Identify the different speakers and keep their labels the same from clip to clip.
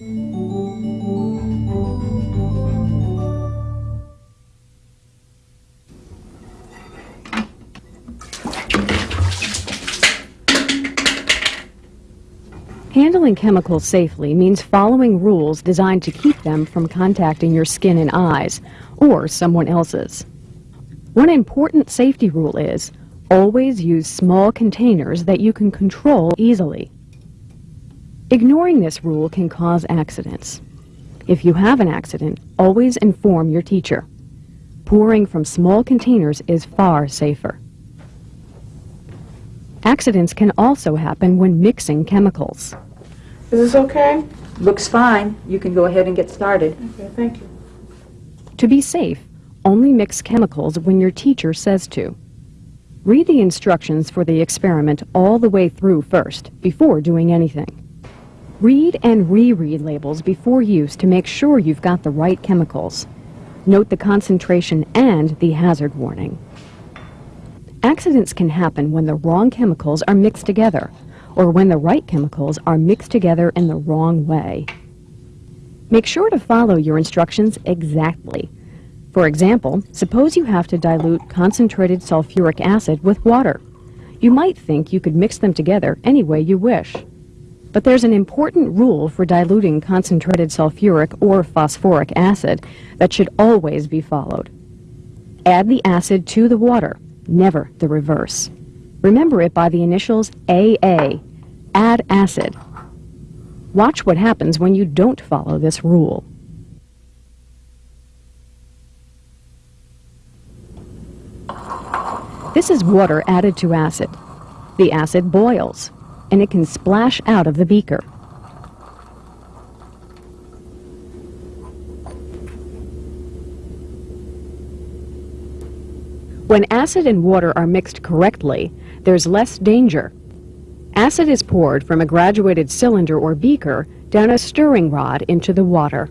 Speaker 1: Handling chemicals safely means following rules designed to keep them from contacting your skin and eyes, or someone else's. One important safety rule is always use small containers that you can control easily. Ignoring this rule can cause accidents. If you have an accident, always inform your teacher. Pouring from small containers is far safer. Accidents can also happen when mixing chemicals.
Speaker 2: Is this okay?
Speaker 3: Looks fine. You can go ahead and get started.
Speaker 2: Okay, thank you.
Speaker 1: To be safe, only mix chemicals when your teacher says to. Read the instructions for the experiment all the way through first, before doing anything. Read and reread labels before use to make sure you've got the right chemicals. Note the concentration and the hazard warning. Accidents can happen when the wrong chemicals are mixed together, or when the right chemicals are mixed together in the wrong way. Make sure to follow your instructions exactly. For example, suppose you have to dilute concentrated sulfuric acid with water. You might think you could mix them together any way you wish. But there's an important rule for diluting concentrated sulfuric or phosphoric acid that should always be followed. Add the acid to the water never the reverse. Remember it by the initials AA, add acid. Watch what happens when you don't follow this rule. This is water added to acid. The acid boils, and it can splash out of the beaker. When acid and water are mixed correctly, there's less danger. Acid is poured from a graduated cylinder or beaker down a stirring rod into the water.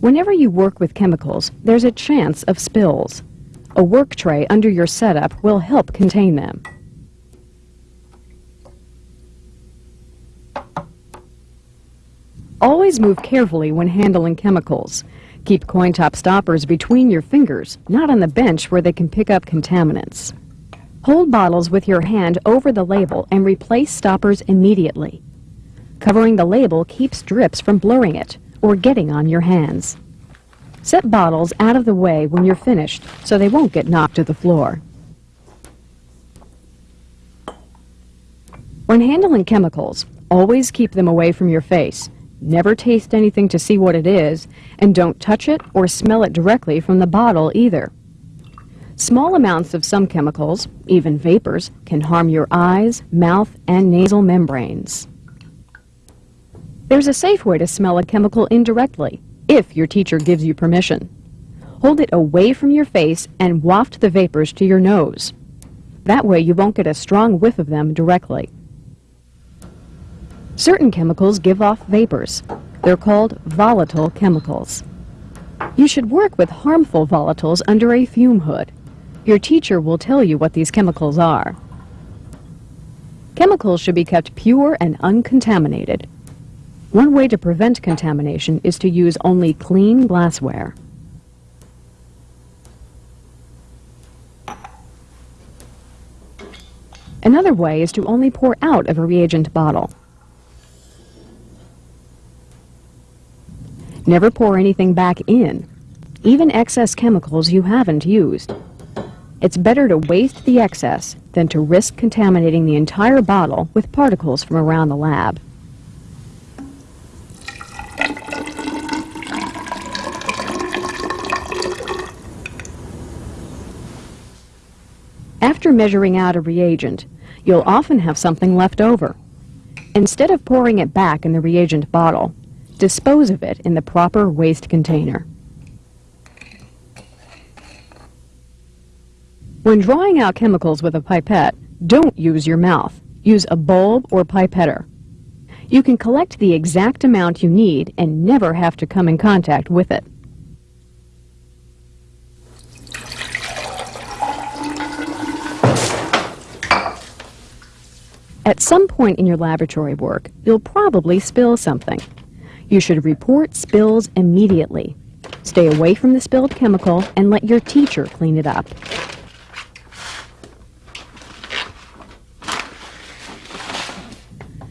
Speaker 1: Whenever you work with chemicals, there's a chance of spills. A work tray under your setup will help contain them. Always move carefully when handling chemicals. Keep coin top stoppers between your fingers, not on the bench where they can pick up contaminants. Hold bottles with your hand over the label and replace stoppers immediately. Covering the label keeps drips from blurring it or getting on your hands. Set bottles out of the way when you're finished so they won't get knocked to the floor. When handling chemicals, always keep them away from your face Never taste anything to see what it is, and don't touch it or smell it directly from the bottle either. Small amounts of some chemicals, even vapors, can harm your eyes, mouth, and nasal membranes. There's a safe way to smell a chemical indirectly, if your teacher gives you permission. Hold it away from your face and waft the vapors to your nose. That way you won't get a strong whiff of them directly. Certain chemicals give off vapors. They're called volatile chemicals. You should work with harmful volatiles under a fume hood. Your teacher will tell you what these chemicals are. Chemicals should be kept pure and uncontaminated. One way to prevent contamination is to use only clean glassware. Another way is to only pour out of a reagent bottle. Never pour anything back in, even excess chemicals you haven't used. It's better to waste the excess than to risk contaminating the entire bottle with particles from around the lab. After measuring out a reagent, you'll often have something left over. Instead of pouring it back in the reagent bottle, Dispose of it in the proper waste container. When drawing out chemicals with a pipette, don't use your mouth. Use a bulb or pipetter. You can collect the exact amount you need and never have to come in contact with it. At some point in your laboratory work, you'll probably spill something. You should report spills immediately. Stay away from the spilled chemical and let your teacher clean it up.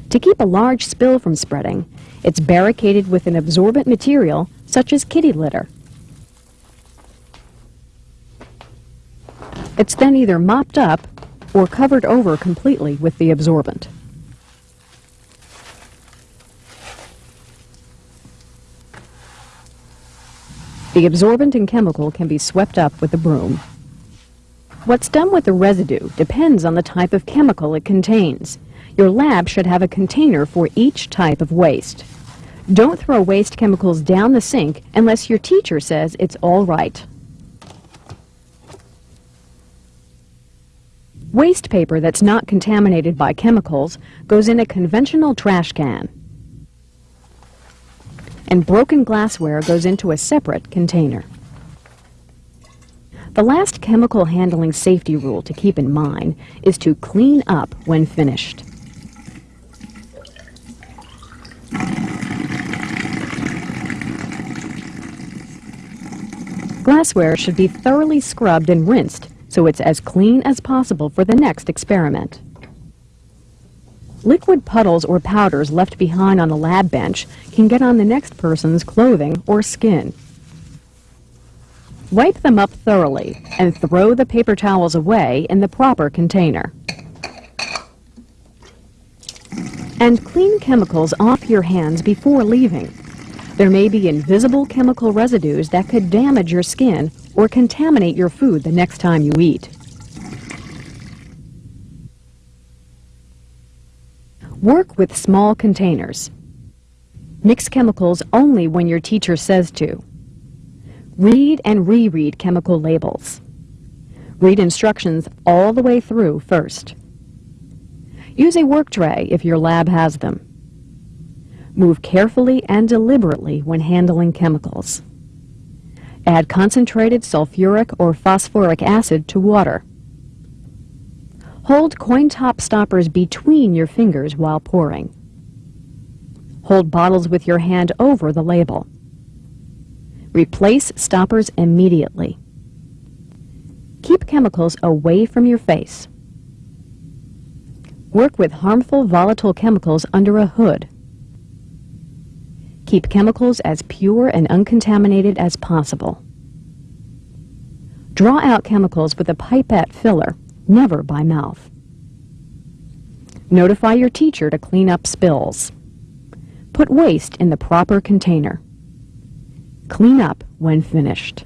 Speaker 1: To keep a large spill from spreading, it's barricaded with an absorbent material such as kitty litter. It's then either mopped up or covered over completely with the absorbent. The absorbent and chemical can be swept up with a broom. What's done with the residue depends on the type of chemical it contains. Your lab should have a container for each type of waste. Don't throw waste chemicals down the sink unless your teacher says it's all right. Waste paper that's not contaminated by chemicals goes in a conventional trash can. And broken glassware goes into a separate container. The last chemical handling safety rule to keep in mind is to clean up when finished. Glassware should be thoroughly scrubbed and rinsed so it's as clean as possible for the next experiment. Liquid puddles or powders left behind on the lab bench can get on the next person's clothing or skin. Wipe them up thoroughly and throw the paper towels away in the proper container. And clean chemicals off your hands before leaving. There may be invisible chemical residues that could damage your skin or contaminate your food the next time you eat. Work with small containers. Mix chemicals only when your teacher says to. Read and reread chemical labels. Read instructions all the way through first. Use a work tray if your lab has them. Move carefully and deliberately when handling chemicals. Add concentrated sulfuric or phosphoric acid to water. Hold coin top stoppers between your fingers while pouring. Hold bottles with your hand over the label. Replace stoppers immediately. Keep chemicals away from your face. Work with harmful volatile chemicals under a hood. Keep chemicals as pure and uncontaminated as possible. Draw out chemicals with a pipette filler, never by mouth. Notify your teacher to clean up spills. Put waste in the proper container. Clean up when finished.